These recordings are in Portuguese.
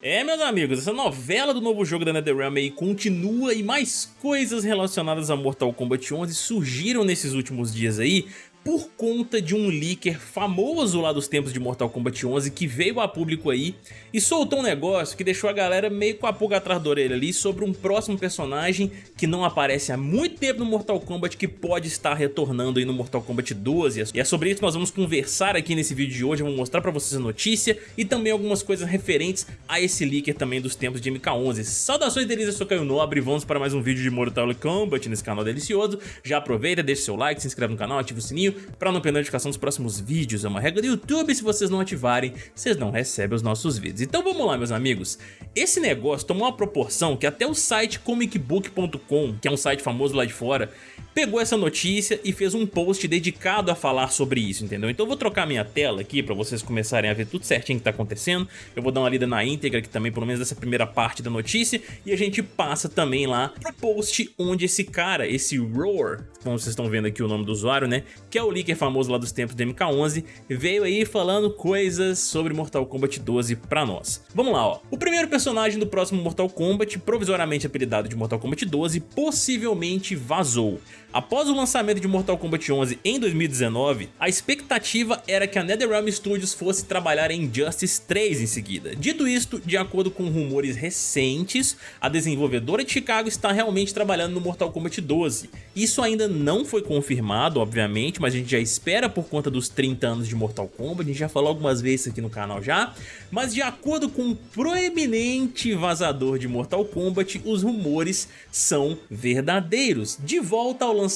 É, meus amigos, essa novela do novo jogo da NetherRealm aí continua e mais coisas relacionadas a Mortal Kombat 11 surgiram nesses últimos dias aí por conta de um leaker famoso lá dos tempos de Mortal Kombat 11 que veio a público aí e soltou um negócio que deixou a galera meio com a pulga atrás da orelha ali sobre um próximo personagem que não aparece há muito tempo no Mortal Kombat que pode estar retornando aí no Mortal Kombat 12 e é sobre isso que nós vamos conversar aqui nesse vídeo de hoje, eu vou mostrar pra vocês a notícia e também algumas coisas referentes a esse leaker também dos tempos de MK11. Saudações delícias, eu sou Caio Nobre e vamos para mais um vídeo de Mortal Kombat nesse canal delicioso. Já aproveita, deixa seu like, se inscreve no canal, ativa o sininho para não perder a notificação dos próximos vídeos. É uma regra do YouTube, se vocês não ativarem, vocês não recebem os nossos vídeos. Então vamos lá, meus amigos. Esse negócio tomou uma proporção que até o site comicbook.com, que é um site famoso lá de fora, pegou essa notícia e fez um post dedicado a falar sobre isso, entendeu? Então eu vou trocar minha tela aqui para vocês começarem a ver tudo certinho que tá acontecendo. Eu vou dar uma lida na íntegra aqui também, pelo menos dessa primeira parte da notícia, e a gente passa também lá pro post onde esse cara, esse Roar, como vocês estão vendo aqui o nome do usuário, né, que é o leaker famoso lá dos tempos do MK11, veio aí falando coisas sobre Mortal Kombat 12 pra nós. Vamos lá, ó. O primeiro personagem do próximo Mortal Kombat, provisoriamente apelidado de Mortal Kombat 12, possivelmente vazou. Após o lançamento de Mortal Kombat 11 em 2019, a expectativa era que a NetherRealm Studios fosse trabalhar em Injustice 3 em seguida. Dito isto, de acordo com rumores recentes, a desenvolvedora de Chicago está realmente trabalhando no Mortal Kombat 12. Isso ainda não foi confirmado, obviamente, mas a gente já espera por conta dos 30 anos de Mortal Kombat, a gente já falou algumas vezes aqui no canal já, mas de acordo com um proeminente vazador de Mortal Kombat, os rumores são verdadeiros. De volta ao lançamento,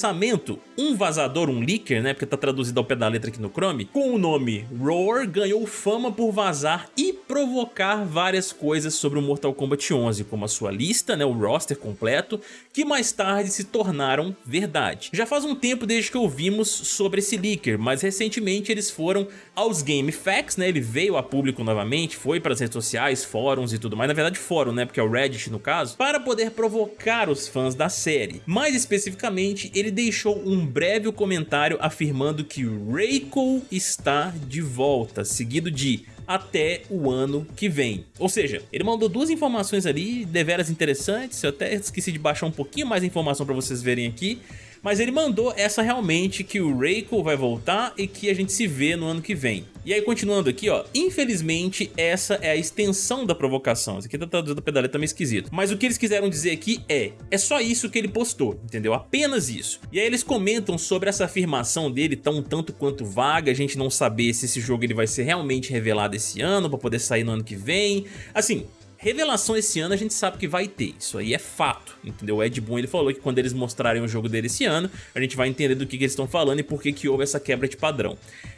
um vazador, um leaker, né, porque tá traduzido ao pé da letra aqui no Chrome, com o nome Roar ganhou fama por vazar e provocar várias coisas sobre o Mortal Kombat 11, como a sua lista, né, o roster completo, que mais tarde se tornaram verdade. Já faz um tempo desde que ouvimos sobre esse leaker, mas recentemente eles foram aos Game Facts, né, ele veio a público novamente, foi para as redes sociais, fóruns e tudo mais, na verdade fórum, né, porque é o Reddit no caso, para poder provocar os fãs da série. Mais especificamente, ele deixou um breve comentário afirmando que Reiko está de volta, seguido de até o ano que vem. Ou seja, ele mandou duas informações ali deveras interessantes, eu até esqueci de baixar um pouquinho mais informação para vocês verem aqui, mas ele mandou essa realmente que o Reiko vai voltar e que a gente se vê no ano que vem. E aí continuando aqui ó, infelizmente essa é a extensão da provocação, isso aqui tá traduzido da pedaleta meio esquisito, mas o que eles quiseram dizer aqui é, é só isso que ele postou, entendeu? Apenas isso. E aí eles comentam sobre essa afirmação dele tão tanto quanto vaga, a gente não saber se esse jogo ele vai ser realmente revelado esse ano, pra poder sair no ano que vem, assim, Revelação esse ano a gente sabe que vai ter, isso aí é fato, entendeu? O Ed Boon ele falou que quando eles mostrarem o jogo dele esse ano, a gente vai entender do que, que eles estão falando e por que, que houve essa quebra de padrão.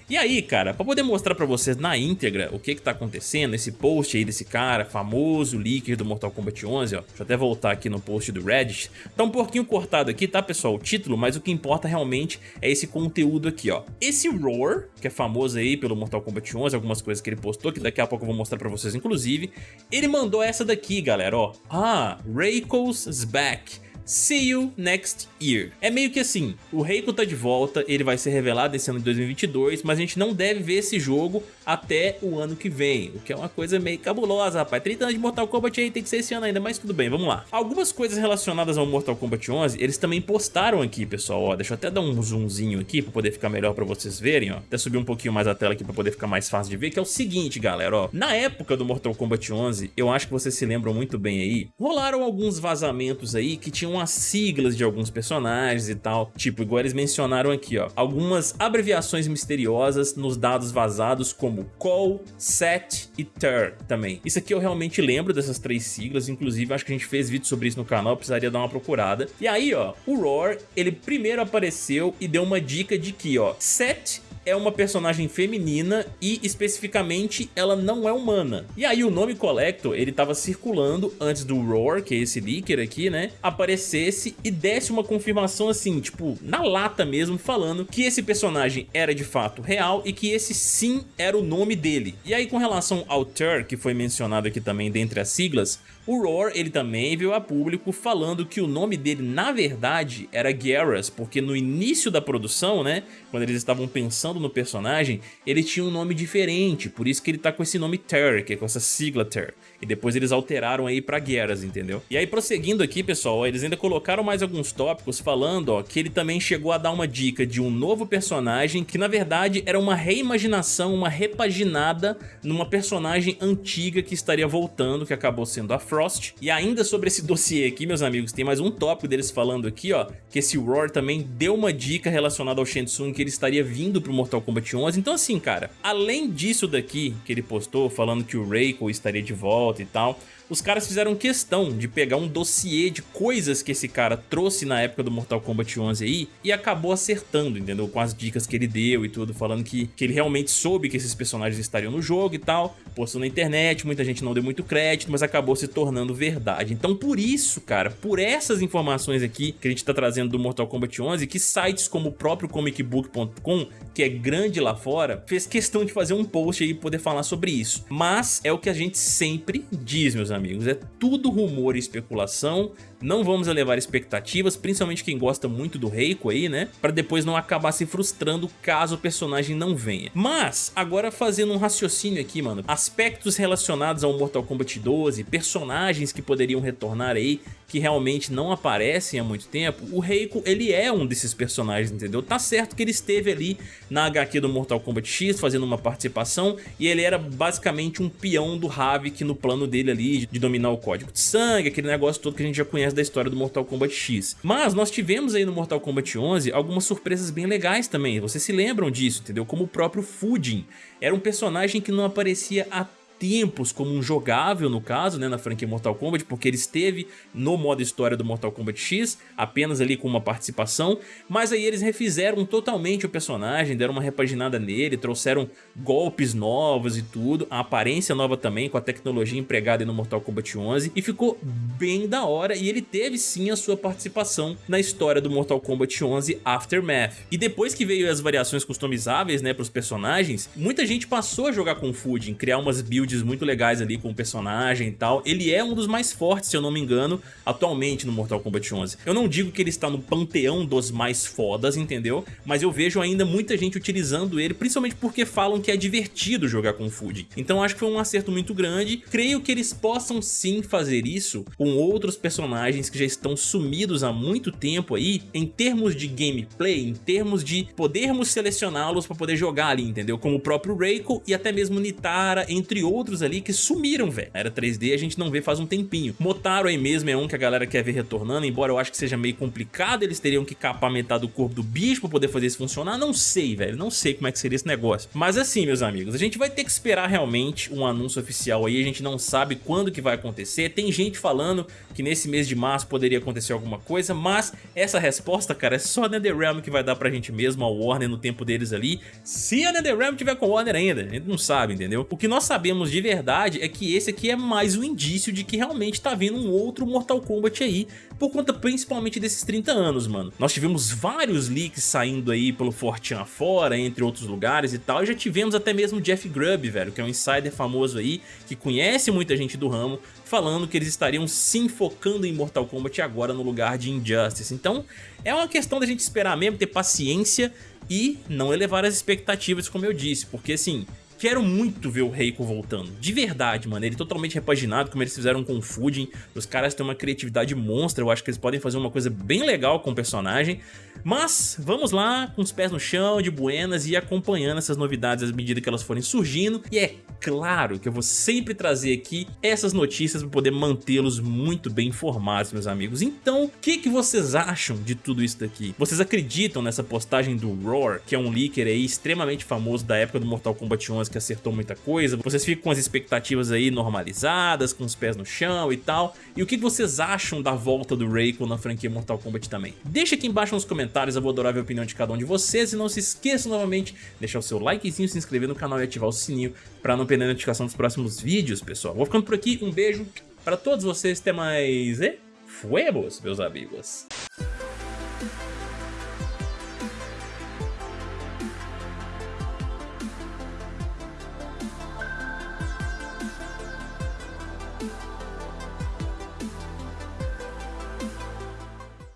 E aí, cara, pra poder mostrar pra vocês na íntegra o que que tá acontecendo, esse post aí desse cara, famoso leaker do Mortal Kombat 11, ó, deixa eu até voltar aqui no post do Reddit, tá um pouquinho cortado aqui, tá, pessoal, o título, mas o que importa realmente é esse conteúdo aqui, ó. Esse Roar, que é famoso aí pelo Mortal Kombat 11, algumas coisas que ele postou, que daqui a pouco eu vou mostrar pra vocês, inclusive, ele mandou essa daqui, galera, ó. Ah, Reiko's back. See you next year. É meio que assim, o Reiko tá de volta, ele vai ser revelado esse ano de 2022, mas a gente não deve ver esse jogo até o ano que vem, o que é uma coisa meio cabulosa, rapaz. 30 anos de Mortal Kombat aí tem que ser esse ano ainda, mas tudo bem, vamos lá. Algumas coisas relacionadas ao Mortal Kombat 11, eles também postaram aqui, pessoal, ó, deixa eu até dar um zoomzinho aqui pra poder ficar melhor pra vocês verem, ó. Até subir um pouquinho mais a tela aqui pra poder ficar mais fácil de ver, que é o seguinte, galera, ó. Na época do Mortal Kombat 11, eu acho que vocês se lembram muito bem aí, rolaram alguns vazamentos aí que tinham as siglas de alguns personagens e tal. Tipo, igual eles mencionaram aqui, ó. Algumas abreviações misteriosas nos dados vazados como Call, Set e Ter também. Isso aqui eu realmente lembro dessas três siglas, inclusive acho que a gente fez vídeo sobre isso no canal, precisaria dar uma procurada. E aí, ó, o Roar, ele primeiro apareceu e deu uma dica de que, ó, Set é uma personagem feminina e especificamente ela não é humana. E aí o nome Collector, ele tava circulando antes do Roar, que é esse leaker aqui, né, aparecesse e desse uma confirmação assim, tipo, na lata mesmo, falando que esse personagem era de fato real e que esse sim era o nome dele. E aí com relação ao Ter, que foi mencionado aqui também dentre as siglas, o Roar ele também veio a público falando que o nome dele na verdade era Garrus, porque no início da produção, né, quando eles estavam pensando pensando no personagem, ele tinha um nome diferente, por isso que ele tá com esse nome Ter, que é com essa sigla Ter. E depois eles alteraram aí pra Geras, entendeu? E aí prosseguindo aqui, pessoal, eles ainda colocaram mais alguns tópicos falando, ó, que ele também chegou a dar uma dica de um novo personagem que na verdade era uma reimaginação, uma repaginada numa personagem antiga que estaria voltando, que acabou sendo a Frost. E ainda sobre esse dossiê aqui, meus amigos, tem mais um tópico deles falando aqui, ó, que esse Roar também deu uma dica relacionada ao Shang Tsung que ele estaria vindo pro Mortal Kombat 11. Então assim, cara, além disso daqui que ele postou falando que o Reiko estaria de volta e tal, os caras fizeram questão de pegar um dossiê de coisas que esse cara trouxe na época do Mortal Kombat 11 aí e acabou acertando, entendeu? Com as dicas que ele deu e tudo, falando que, que ele realmente soube que esses personagens estariam no jogo e tal, postou na internet, muita gente não deu muito crédito, mas acabou se tornando verdade. Então por isso, cara, por essas informações aqui que a gente tá trazendo do Mortal Kombat 11, que sites como o próprio comicbook.com, que é grande lá fora, fez questão de fazer um post aí e poder falar sobre isso. Mas é o que a gente sempre diz, meus amigos, é tudo rumor e especulação, não vamos elevar expectativas, principalmente quem gosta muito do Reiko aí, né? Pra depois não acabar se frustrando caso o personagem não venha. Mas, agora fazendo um raciocínio aqui, mano, aspectos relacionados ao Mortal Kombat 12, personagens que poderiam retornar aí, que realmente não aparecem há muito tempo, o Reiko, ele é um desses personagens, entendeu? Tá certo que ele esteve ali na HQ do Mortal Kombat X, fazendo uma participação, e ele era basicamente um peão do Havik no plano dele ali, de dominar o código de sangue, aquele negócio todo que a gente já conhece da história do Mortal Kombat X. Mas nós tivemos aí no Mortal Kombat 11 algumas surpresas bem legais também, vocês se lembram disso, entendeu? Como o próprio Fujin, era um personagem que não aparecia há tempos como um jogável no caso, né, na franquia Mortal Kombat, porque ele esteve no modo história do Mortal Kombat X, apenas ali com uma participação, mas aí eles refizeram totalmente o personagem, deram uma repaginada nele, trouxeram golpes novos e tudo, a aparência nova também, com a tecnologia empregada no Mortal Kombat 11, e ficou bem da hora, e ele teve sim a sua participação na história do Mortal Kombat 11 Aftermath. E depois que veio as variações customizáveis, né, para os personagens, muita gente passou a jogar com o Fujin, criar umas builds builds muito legais ali com o personagem e tal. Ele é um dos mais fortes, se eu não me engano, atualmente no Mortal Kombat 11. Eu não digo que ele está no panteão dos mais fodas, entendeu? Mas eu vejo ainda muita gente utilizando ele, principalmente porque falam que é divertido jogar com o Fujin. Então acho que foi um acerto muito grande. Creio que eles possam sim fazer isso com outros personagens que já estão sumidos há muito tempo aí, em termos de gameplay, em termos de podermos selecioná-los para poder jogar ali, entendeu? Como o próprio Reiko e até mesmo Nitara, entre outros outros ali que sumiram, velho. Era 3D a gente não vê faz um tempinho. Motaro aí mesmo é um que a galera quer ver retornando, embora eu acho que seja meio complicado, eles teriam que capar metade do corpo do bicho pra poder fazer isso funcionar. Não sei, velho, não sei como é que seria esse negócio. Mas assim, meus amigos, a gente vai ter que esperar realmente um anúncio oficial aí, a gente não sabe quando que vai acontecer. Tem gente falando que nesse mês de março poderia acontecer alguma coisa, mas essa resposta, cara, é só a NetherRealm que vai dar pra gente mesmo, a Warner no tempo deles ali. Se a NetherRealm tiver com Warner ainda, a gente não sabe, entendeu? O que nós sabemos de verdade é que esse aqui é mais um indício de que realmente tá vindo um outro Mortal Kombat aí, por conta principalmente desses 30 anos, mano. Nós tivemos vários leaks saindo aí pelo Fortean afora, entre outros lugares e tal, e já tivemos até mesmo Jeff Grubb, velho, que é um insider famoso aí, que conhece muita gente do ramo, falando que eles estariam sim focando em Mortal Kombat agora no lugar de Injustice. Então, é uma questão da gente esperar mesmo, ter paciência e não elevar as expectativas, como eu disse, porque assim, Quero muito ver o Reiko voltando, de verdade, mano, ele totalmente repaginado, como eles fizeram com o Fujin, os caras têm uma criatividade monstra, eu acho que eles podem fazer uma coisa bem legal com o personagem, mas vamos lá, com os pés no chão, de buenas e acompanhando essas novidades à medida que elas forem surgindo, e é claro que eu vou sempre trazer aqui essas notícias para poder mantê-los muito bem informados, meus amigos. Então, o que, que vocês acham de tudo isso daqui? Vocês acreditam nessa postagem do Roar, que é um leaker aí extremamente famoso da época do Mortal Kombat 11, que acertou muita coisa? Vocês ficam com as expectativas aí normalizadas, com os pés no chão e tal? E o que vocês acham da volta do Reiko na franquia Mortal Kombat também? Deixa aqui embaixo nos comentários, eu vou adorar ver a opinião de cada um de vocês. E não se esqueça novamente, deixar o seu likezinho, se inscrever no canal e ativar o sininho para não perder a notificação dos próximos vídeos, pessoal. Vou ficando por aqui, um beijo para todos vocês, até mais e fuemos, meus amigos.